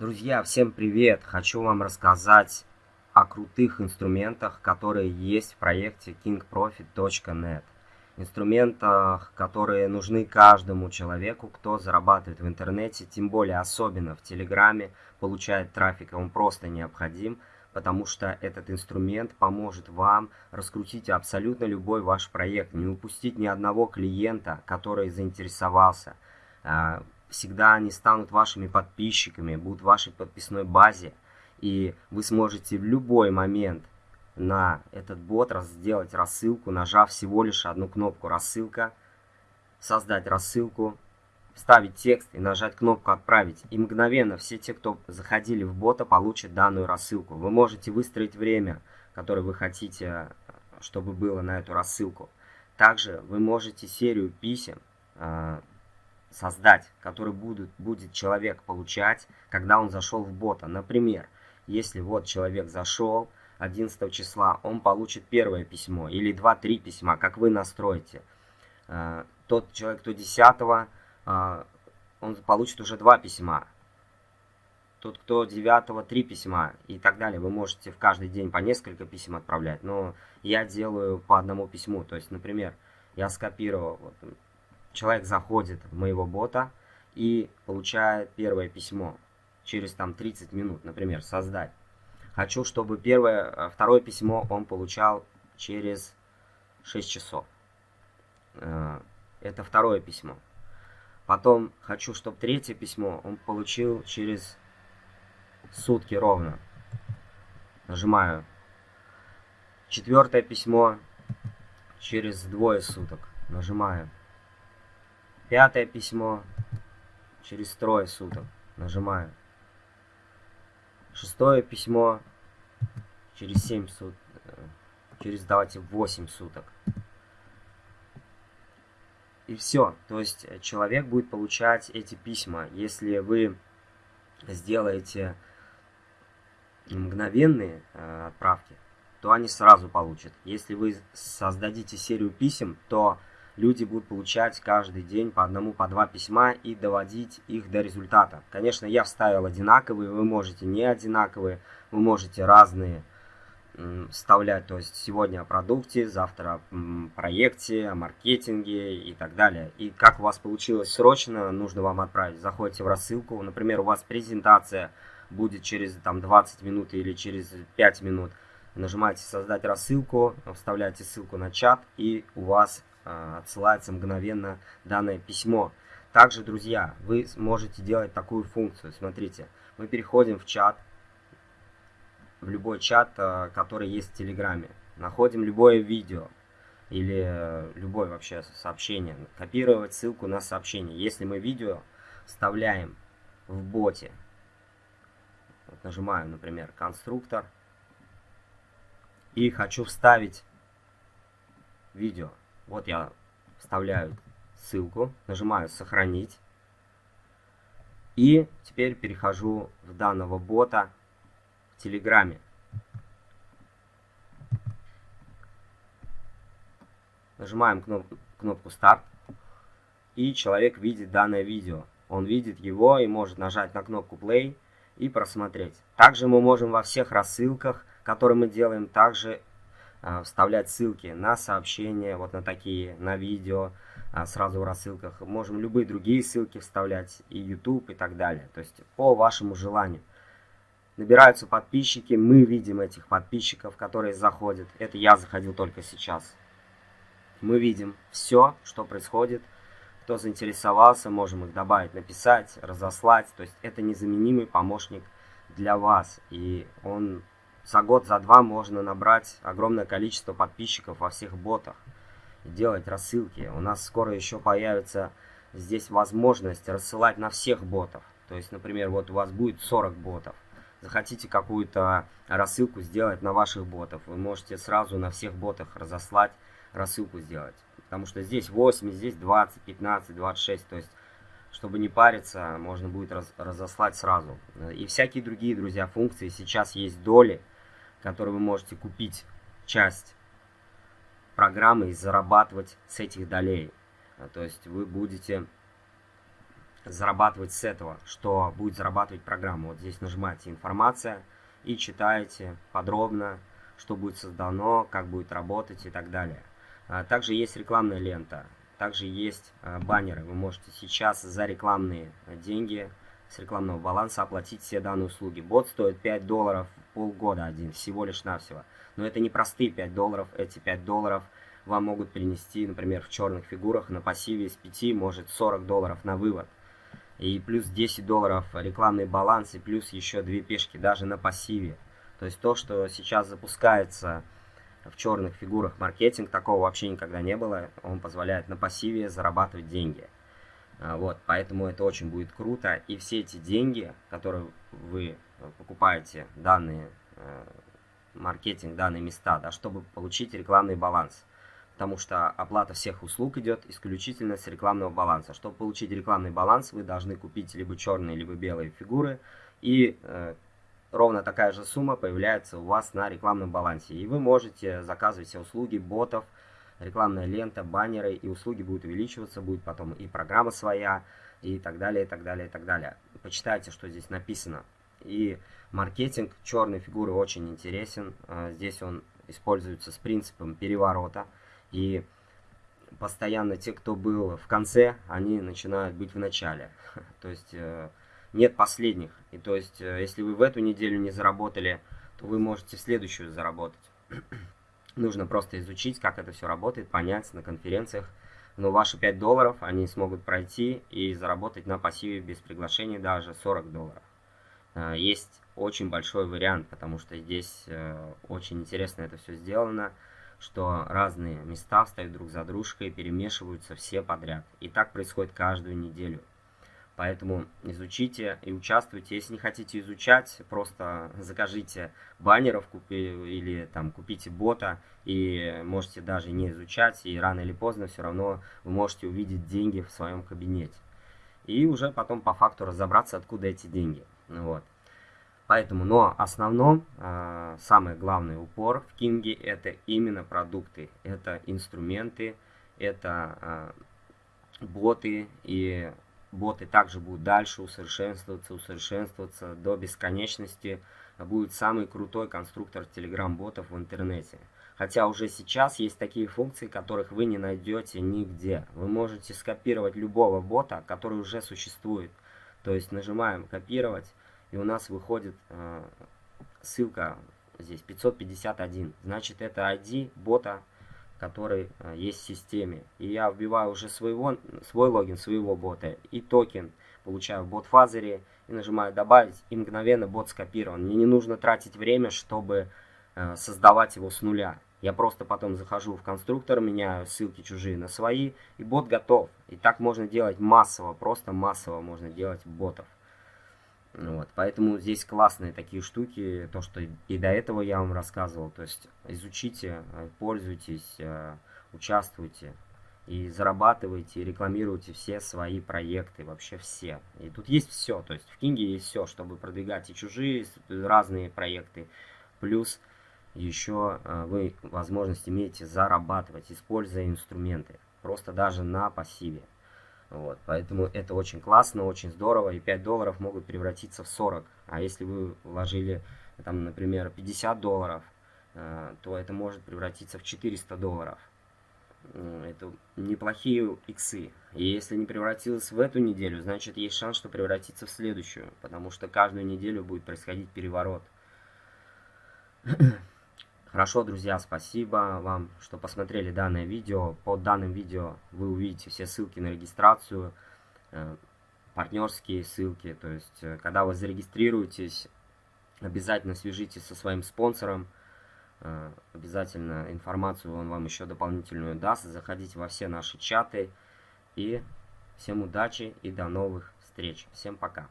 Друзья, всем привет! Хочу вам рассказать о крутых инструментах, которые есть в проекте kingprofit.net. Инструментах, которые нужны каждому человеку, кто зарабатывает в интернете, тем более особенно в Телеграме, получает трафик, он просто необходим, потому что этот инструмент поможет вам раскрутить абсолютно любой ваш проект, не упустить ни одного клиента, который заинтересовался, а, всегда они станут вашими подписчиками, будут в вашей подписной базе, и вы сможете в любой момент на этот бот сделать рассылку, нажав всего лишь одну кнопку «Рассылка», создать рассылку, вставить текст и нажать кнопку «Отправить». И мгновенно все те, кто заходили в бота, получат данную рассылку. Вы можете выстроить время, которое вы хотите, чтобы было на эту рассылку. Также вы можете серию писем а, создать, который будет, будет человек получать, когда он зашел в бота. Например, если вот человек зашел 11 числа, он получит первое письмо или 2-3 письма, как вы настроите. Э, тот человек, кто 10 э, он получит уже 2 письма. Тот, кто 9 3 письма и так далее. Вы можете в каждый день по несколько писем отправлять, но я делаю по одному письму. То есть, например, я скопировал, вот, человек заходит в моего бота и получает первое письмо через там 30 минут, например, создать. Хочу, чтобы первое, э, второе письмо он получал через 6 часов. Э, это второе письмо. Потом хочу, чтобы третье письмо он получил через сутки ровно. Нажимаю. Четвертое письмо через двое суток. Нажимаю. Пятое письмо через трое суток. Нажимаю. Шестое письмо через 7 суток. Через, давайте, 8 суток. И все. То есть э, человек будет получать эти письма. Если вы сделаете мгновенные э, отправки, то они сразу получат. Если вы создадите серию писем, то люди будут получать каждый день по одному, по два письма и доводить их до результата. Конечно, я вставил одинаковые, вы можете не одинаковые, вы можете разные вставлять, то есть сегодня о продукте, завтра о проекте, о маркетинге и так далее. И как у вас получилось срочно, нужно вам отправить. Заходите в рассылку, например, у вас презентация будет через там 20 минут или через 5 минут. Нажимаете создать рассылку, вставляете ссылку на чат и у вас отсылается мгновенно данное письмо. Также, друзья, вы можете делать такую функцию. Смотрите, мы переходим в чат, в любой чат, а, который есть в Телеграме. Находим любое видео или э, любое вообще сообщение. Копировать ссылку на сообщение. Если мы видео вставляем в боте, вот нажимаю, например, конструктор, и хочу вставить видео. Вот я вставляю ссылку, нажимаю «Сохранить». И теперь перехожу в данного бота в Телеграме. Нажимаем кнопку, кнопку «Старт». И человек видит данное видео. Он видит его и может нажать на кнопку «Play» и просмотреть. Также мы можем во всех рассылках, которые мы делаем, также вставлять ссылки на сообщения, вот на такие, на видео, а, сразу в рассылках. Можем любые другие ссылки вставлять, и YouTube, и так далее. То есть по вашему желанию. Набираются подписчики, мы видим этих подписчиков, которые заходят. Это я заходил только сейчас. Мы видим все, что происходит. Кто заинтересовался, можем их добавить, написать, разослать. То есть это незаменимый помощник для вас. И он за год, за два можно набрать огромное количество подписчиков во всех ботах и делать рассылки. У нас скоро еще появится здесь возможность рассылать на всех ботов. То есть, например, вот у вас будет 40 ботов. Захотите какую-то рассылку сделать на ваших ботов, вы можете сразу на всех ботах разослать, рассылку сделать. Потому что здесь 8, здесь 20, 15, 26. То есть, чтобы не париться, можно будет раз, разослать сразу. И всякие другие, друзья, функции. Сейчас есть доли который вы можете купить часть программы и зарабатывать с этих долей. А, то есть вы будете зарабатывать с этого, что будет зарабатывать программа. Вот здесь нажимаете «Информация» и читаете подробно, что будет создано, как будет работать и так далее. А, также есть рекламная лента, также есть а, баннеры. Вы можете сейчас за рекламные деньги с рекламного баланса оплатить все данные услуги. Бот стоит 5 долларов полгода один, всего лишь навсего. Но это не простые 5 долларов, эти 5 долларов вам могут принести, например, в черных фигурах на пассиве из 5, может 40 долларов на вывод. И плюс 10 долларов рекламный баланс, и плюс еще 2 пешки даже на пассиве. То есть то, что сейчас запускается в черных фигурах маркетинг, такого вообще никогда не было. Он позволяет на пассиве зарабатывать деньги. А, вот, поэтому это очень будет круто. И все эти деньги, которые вы покупаете, данные э, маркетинг, данные места, да, чтобы получить рекламный баланс. Потому что оплата всех услуг идет исключительно с рекламного баланса. Чтобы получить рекламный баланс, вы должны купить либо черные, либо белые фигуры. И э, ровно такая же сумма появляется у вас на рекламном балансе. И вы можете заказывать все услуги ботов, рекламная лента, баннеры, и услуги будут увеличиваться, будет потом и программа своя, и так далее, и так далее, и так далее. Почитайте, что здесь написано. И маркетинг черной фигуры очень интересен. А, здесь он используется с принципом переворота. И постоянно те, кто был в конце, они начинают быть в начале. То есть э, нет последних. И то есть, э, если вы в эту неделю не заработали, то вы можете в следующую заработать. Нужно просто изучить, как это все работает, понять на конференциях. Но ваши 5 долларов они смогут пройти и заработать на пассиве без приглашения даже 40 долларов. Э, есть очень большой вариант, потому что здесь э, очень интересно это все сделано, что разные места встают друг за дружкой, перемешиваются все подряд. И так происходит каждую неделю. Поэтому изучите и участвуйте. Если не хотите изучать, просто закажите баннеров купи, или там купите бота и можете даже не изучать. И рано или поздно все равно вы можете увидеть деньги в своем кабинете. И уже потом по факту разобраться, откуда эти деньги. Вот. Поэтому, но основном, э, самый главный упор в Кинге это именно продукты, это инструменты, это э, боты и боты также будут дальше усовершенствоваться, усовершенствоваться до бесконечности. Будет самый крутой конструктор Telegram-ботов в интернете. Хотя уже сейчас есть такие функции, которых вы не найдете нигде. Вы можете скопировать любого бота, который уже существует. То есть нажимаем «Копировать», и у нас выходит э, ссылка здесь 551. Значит, это ID бота который э, есть в системе. И я вбиваю уже своего, свой логин своего бота и токен, получаю в бот-фазере и нажимаю добавить, и мгновенно бот скопирован. Мне не нужно тратить время, чтобы э, создавать его с нуля. Я просто потом захожу в конструктор, меняю ссылки чужие на свои, и бот готов. И так можно делать массово, просто массово можно делать ботов. Вот, поэтому здесь классные такие штуки, то, что и до этого я вам рассказывал. То есть изучите, э, пользуйтесь, э, участвуйте и зарабатывайте, и рекламируйте все свои проекты, вообще все. И тут есть все, то есть в Кинге есть все, чтобы продвигать и чужие разные проекты. Плюс еще э, вы возможность имеете зарабатывать, используя инструменты, просто даже на пассиве. Вот, поэтому это очень классно, очень здорово, и 5 долларов могут превратиться в 40. А если вы вложили, там, например, 50 долларов, э, то это может превратиться в 400 долларов. Это неплохие иксы. И если не превратилось в эту неделю, значит есть шанс, что превратится в следующую, потому что каждую неделю будет происходить переворот. Хорошо, друзья, спасибо вам, что посмотрели данное видео. Под данным видео вы увидите все ссылки на регистрацию, э, партнерские ссылки. То есть, э, когда вы зарегистрируетесь, обязательно свяжитесь со своим спонсором. Э, обязательно информацию он вам еще дополнительную даст. Заходите во все наши чаты. И всем удачи и до новых встреч. Всем пока.